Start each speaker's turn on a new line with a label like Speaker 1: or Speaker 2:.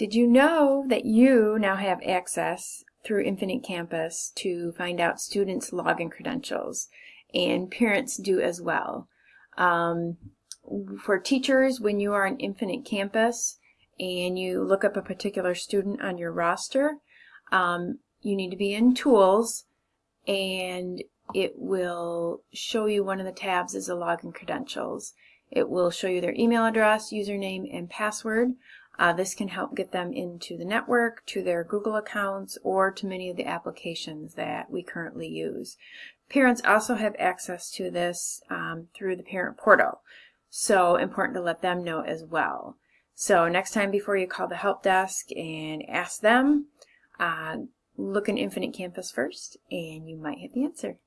Speaker 1: Did you know that you now have access through Infinite Campus to find out students' login credentials? And parents do as well. Um, for teachers, when you are on Infinite Campus and you look up a particular student on your roster, um, you need to be in Tools and it will show you one of the tabs is the login credentials. It will show you their email address, username, and password. Uh, this can help get them into the network, to their Google accounts, or to many of the applications that we currently use. Parents also have access to this um, through the parent portal, so important to let them know as well. So next time before you call the help desk and ask them, uh, look in Infinite Campus first, and you might have the answer.